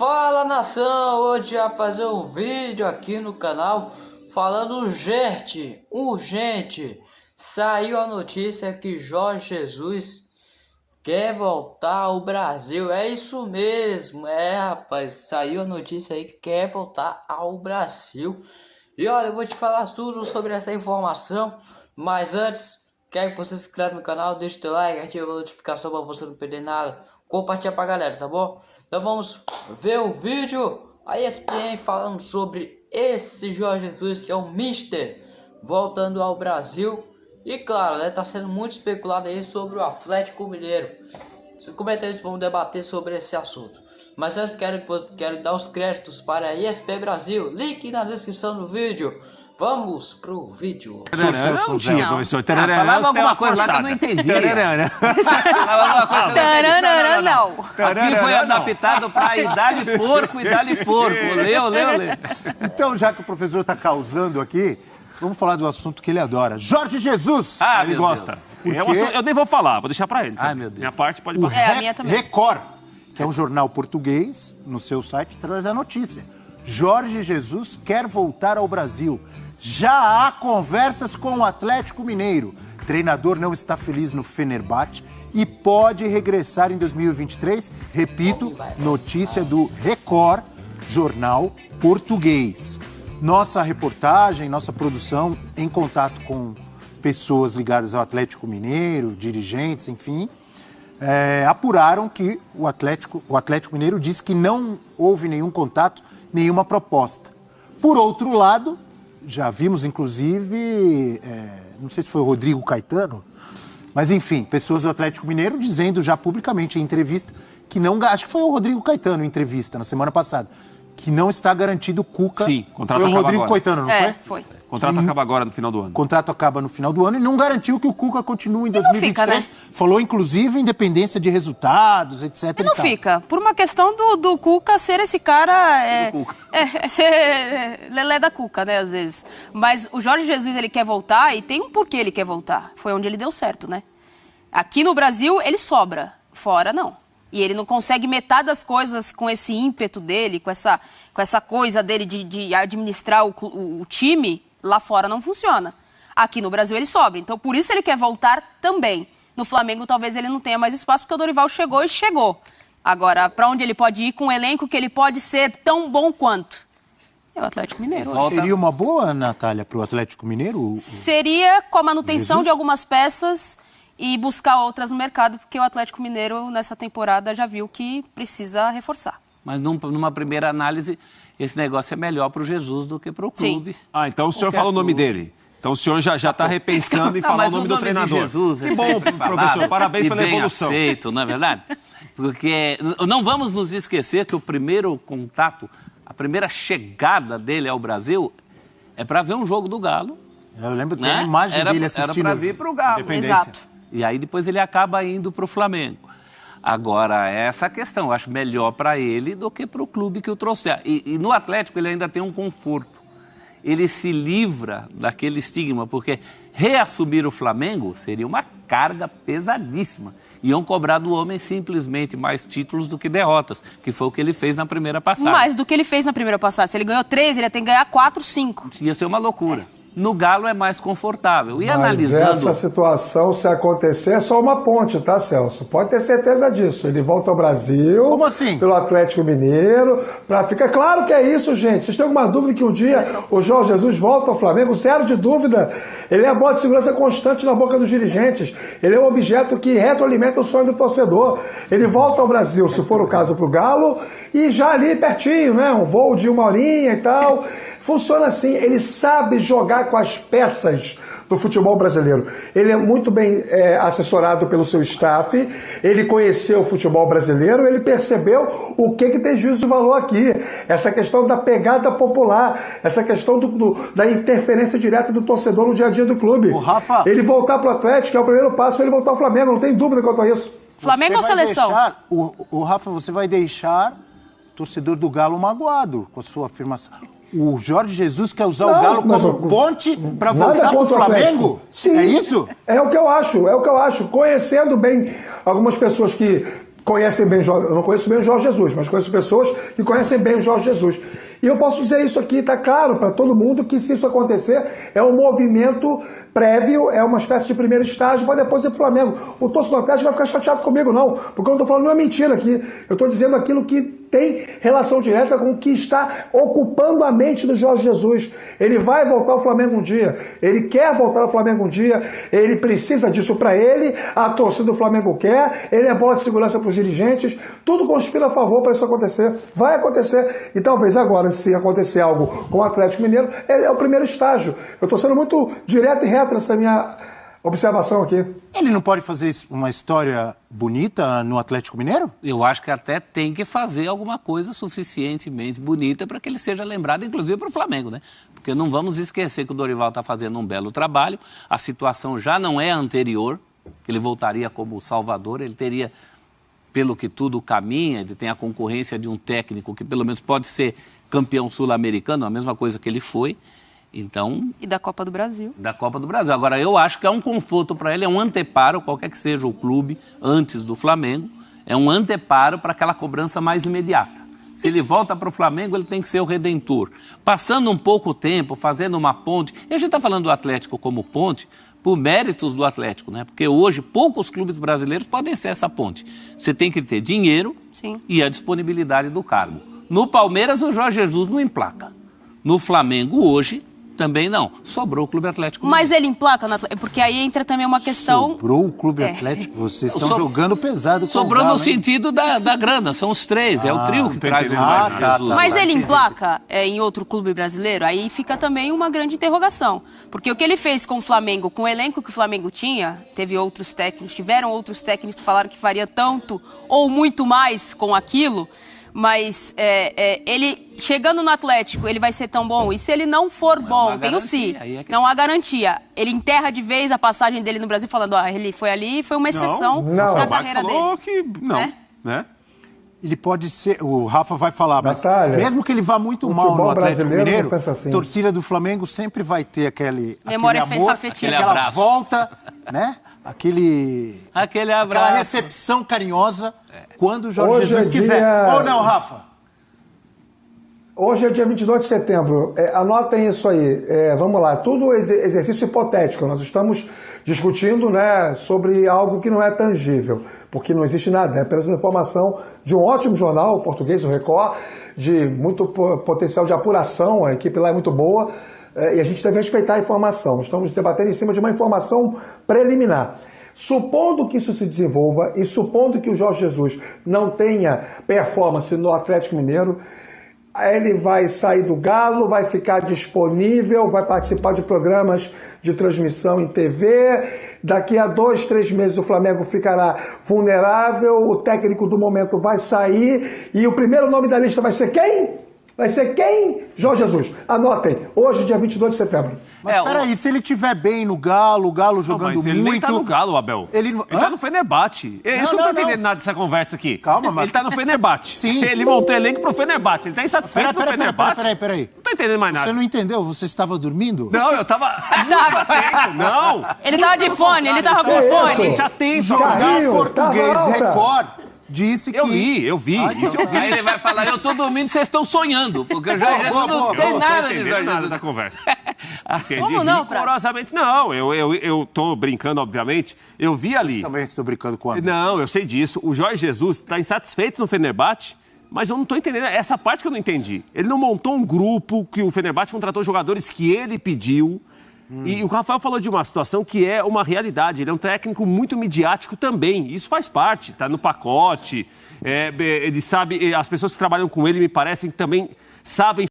Fala nação, hoje vai fazer um vídeo aqui no canal falando urgente, urgente. Saiu a notícia que Jorge Jesus quer voltar ao Brasil. É isso mesmo, é rapaz, saiu a notícia aí que quer voltar ao Brasil. E olha, eu vou te falar tudo sobre essa informação, mas antes, quero que você se inscreva no canal, deixe o teu like, ative a notificação para você não perder nada. Compartilha pra galera, tá bom? Então vamos ver o vídeo. A ESPN falando sobre esse Jorge Jesus que é o Mister voltando ao Brasil. E claro, né, tá sendo muito especulado aí sobre o Atlético Mineiro. Os comentários vão debater sobre esse assunto. Mas antes quero, quero dar os créditos para a ESP Brasil. Link na descrição do vídeo. Vamos pro vídeo. Não tinha. Professor, ah, falava alguma coisa lá que eu não entendi. Tararara, não. Aqui foi adaptado para idade porco, idade porco. Leu, leu, leu. Então, já que o professor está causando aqui, vamos falar do assunto que ele adora. Jorge Jesus. Ah, ele gosta. Eu, eu nem vou falar, vou deixar para ele. Ai, meu Deus. Minha parte pode passar. É, a minha também. Record, que é um jornal português, no seu site traz a notícia. Jorge Jesus quer voltar ao Brasil. Já há conversas com o Atlético Mineiro. Treinador não está feliz no Fenerbahçe e pode regressar em 2023. Repito, notícia do Record, jornal português. Nossa reportagem, nossa produção em contato com pessoas ligadas ao Atlético Mineiro, dirigentes, enfim, é, apuraram que o Atlético, o Atlético Mineiro disse que não houve nenhum contato, nenhuma proposta. Por outro lado, já vimos, inclusive, é, não sei se foi o Rodrigo Caetano, mas enfim, pessoas do Atlético Mineiro dizendo já publicamente em entrevista que não. Acho que foi o Rodrigo Caetano em entrevista na semana passada. Que não está garantido o Cuca. Sim, contrato Foi o Rodrigo agora. Caetano, não é, foi? foi. O contrato acaba agora no final do ano. O contrato acaba no final do ano e não garantiu que o Cuca continue em 2023. Fica, né? Falou, inclusive, independência de resultados, etc. E não e fica. Por uma questão do, do Cuca ser esse cara. É, Cuca. é, é ser é, lelé da Cuca, né, às vezes. Mas o Jorge Jesus, ele quer voltar e tem um porquê ele quer voltar. Foi onde ele deu certo, né? Aqui no Brasil, ele sobra. Fora, não. E ele não consegue metade das coisas com esse ímpeto dele, com essa, com essa coisa dele de, de administrar o, o, o time Lá fora não funciona. Aqui no Brasil ele sobra. Então por isso ele quer voltar também. No Flamengo talvez ele não tenha mais espaço porque o Dorival chegou e chegou. Agora, para onde ele pode ir com um elenco que ele pode ser tão bom quanto? É o Atlético Mineiro. Volta... Seria uma boa, Natália, para o Atlético Mineiro? Seria com a manutenção Jesus? de algumas peças e buscar outras no mercado, porque o Atlético Mineiro nessa temporada já viu que precisa reforçar. Mas num, numa primeira análise, esse negócio é melhor para o Jesus do que para o clube. Sim. Ah, então o senhor fala o nome dele. Então o senhor já está repensando em falar o nome, o nome do treinador. Jesus que bom, professor. Parabéns pela bem evolução. aceito, não é verdade? Porque não vamos nos esquecer que o primeiro contato, a primeira chegada dele ao Brasil é para ver um jogo do Galo. Eu lembro né? a imagem era, dele assistindo. Era para vir para o Galo. Exato. E aí depois ele acaba indo para o Flamengo. Agora, essa questão, eu acho melhor para ele do que para o clube que o trouxer. E, e, no Atlético ele ainda tem um conforto. Ele se livra daquele estigma, porque reassumir o Flamengo seria uma carga pesadíssima. Iam cobrar do homem simplesmente mais títulos do que derrotas, que foi o que ele fez na primeira passada. Mais do que ele fez na primeira passada. Se ele ganhou três, ele ia ter que ganhar quatro, cinco. Ia ser uma loucura. É no Galo é mais confortável. E Mas analisando. Essa situação, se acontecer, é só uma ponte, tá, Celso? Pode ter certeza disso. Ele volta ao Brasil. Como assim? Pelo Atlético Mineiro. Pra ficar claro que é isso, gente. Vocês têm alguma dúvida que um dia o Jorge Jesus volta ao Flamengo? Zero de dúvida. Ele é a bola de segurança constante na boca dos dirigentes. Ele é um objeto que retroalimenta o sonho do torcedor. Ele volta ao Brasil, se for o caso, pro Galo, e já ali pertinho, né? Um voo de uma horinha e tal. Funciona assim, ele sabe jogar com as peças do futebol brasileiro. Ele é muito bem é, assessorado pelo seu staff, ele conheceu o futebol brasileiro, ele percebeu o que, que tem juízo de valor aqui. Essa questão da pegada popular, essa questão do, do, da interferência direta do torcedor no dia a dia do clube. O Rafa... Ele voltar para o Atlético é o primeiro passo para ele voltar ao Flamengo, não tem dúvida quanto a isso. Flamengo ou seleção? Deixar, o, o Rafa, você vai deixar o torcedor do Galo magoado com a sua afirmação o Jorge Jesus quer usar não, o Galo como ponte para voltar para o Flamengo? Sim. É isso? É o que eu acho, é o que eu acho. Conhecendo bem algumas pessoas que conhecem bem, eu não conheço bem o Jorge Jesus, mas conheço pessoas que conhecem bem o Jorge Jesus. E eu posso dizer isso aqui, está claro para todo mundo que se isso acontecer, é um movimento prévio, é uma espécie de primeiro estágio para depois ir para o Flamengo. O torcedor do Atlético vai ficar chateado comigo, não, porque eu não estou falando uma mentira aqui. Eu estou dizendo aquilo que tem relação direta com o que está ocupando a mente do Jorge Jesus. Ele vai voltar ao Flamengo um dia, ele quer voltar ao Flamengo um dia, ele precisa disso para ele, a torcida do Flamengo quer, ele é bola de segurança para os dirigentes, tudo conspira a favor para isso acontecer. Vai acontecer, e talvez agora, se acontecer algo com o Atlético Mineiro, é, é o primeiro estágio. Eu estou sendo muito direto e reto nessa minha observação aqui. Ele não pode fazer uma história bonita no Atlético Mineiro? Eu acho que até tem que fazer alguma coisa suficientemente bonita para que ele seja lembrado, inclusive para o Flamengo, né? Porque não vamos esquecer que o Dorival está fazendo um belo trabalho, a situação já não é anterior, que ele voltaria como Salvador, ele teria, pelo que tudo caminha, ele tem a concorrência de um técnico que pelo menos pode ser campeão sul-americano, a mesma coisa que ele foi. Então. E da Copa do Brasil. Da Copa do Brasil. Agora, eu acho que é um conforto para ele, é um anteparo, qualquer que seja o clube, antes do Flamengo, é um anteparo para aquela cobrança mais imediata. Se ele volta para o Flamengo, ele tem que ser o redentor. Passando um pouco tempo, fazendo uma ponte. E a gente está falando do Atlético como ponte por méritos do Atlético, né? Porque hoje poucos clubes brasileiros podem ser essa ponte. Você tem que ter dinheiro Sim. e a disponibilidade do cargo. No Palmeiras, o Jorge Jesus não emplaca. No Flamengo, hoje, também não. Sobrou o Clube Atlético. Mas ele emplaca no Atlético, porque aí entra também uma questão... Sobrou o Clube É. Atlético? Vocês estão So- jogando pesado com Sobrou o Galo, no hein? sentido da, da grana, são os três, é o trio que traz o entendendo Jorge mais nada. Jesus. Ah, Mas tá, ele emplaca é, em outro clube brasileiro, aí fica também uma grande interrogação. Porque o que ele fez com o Flamengo, com o elenco que o Flamengo tinha, teve outros técnicos, tiveram outros técnicos que falaram que faria tanto ou muito mais com aquilo, mas é, é, ele chegando no Atlético, ele vai ser tão bom? E se ele não for bom, há tem o si, é que- não há garantia. Ele enterra de vez a passagem dele no Brasil falando, ó, ele foi ali e foi uma exceção Não. na Rafael Marques carreira falou dele. que não, Né? né? Ele pode ser, o Rafa vai falar, mas Natália, mesmo que ele vá muito mal no Atlético Mineiro, não assim. torcida do Flamengo sempre vai ter aquele, Memória aquele amor, afetiva. aquela volta, né? Aquele, Aquele aquela abraço. recepção carinhosa quando o Jorge Hoje Jesus é quiser. dia- Ou não, Rafa? Hoje é dia 22 de setembro. É, anotem isso aí. É, vamos lá. Tudo ex- exercício hipotético. Nós estamos discutindo né, sobre algo que não é tangível, porque não existe nada. É apenas uma informação de um ótimo jornal, o português, o Record, de muito po- potencial de apuração. A equipe lá é muito boa. É, e a gente deve respeitar a informação. Estamos debatendo em cima de uma informação preliminar. Supondo que isso se desenvolva e supondo que o Jorge Jesus não tenha performance no Atlético Mineiro, ele vai sair do Galo, vai ficar disponível, vai participar de programas de transmissão em TV. Daqui a dois, três meses o Flamengo ficará vulnerável, o técnico do momento vai sair e o primeiro nome da lista vai ser quem? Vai ser quem? Jorge Jesus. Anotem, hoje, dia 22 de setembro. Mas É, o- peraí, se ele tiver bem no Galo, o Galo Não, jogando mas ele muito... nem tá no Galo, Abel. Ele não- tá no Fenerbahçe. Não, isso não, não tô entendendo não. nada dessa conversa aqui. Calma, mas- Ele tá no Fenerbahçe. Sim. Ele montou elenco pro Fenerbahçe. Ele tá insatisfeito Peraí, no peraí, peraí, Fenerbahçe. peraí, peraí, peraí. Não tô entendendo mais nada. Você não entendeu? Você estava dormindo? Não, eu tava... Tava. atento, Não. Ele tava de fone, ele tava com fone. Já tem, Jornal Português. Record disse que... Eu vi, eu vi. Ah, Isso eu vi. Aí ele vai falar, eu tô dormindo, vocês estão sonhando, porque o Jorge Boa, Jesus boa, não boa, tem boa. nada tô de Jorge nada Jesus. da conversa. Entendi Como não, Prato? rigorosamente. Não, eu, eu, eu tô brincando, obviamente. Eu vi ali. Também estou brincando com a. Não, eu sei disso. O Jorge Jesus está insatisfeito no Fenerbahçe, mas eu não estou entendendo. Essa parte que eu não entendi. Ele não montou um grupo que o Fenerbahçe contratou jogadores que ele pediu. E o Rafael falou de uma situação que é uma realidade. Ele é um técnico muito midiático também. Isso faz parte, tá no pacote. É, ele sabe, as pessoas que trabalham com ele me parecem que também sabem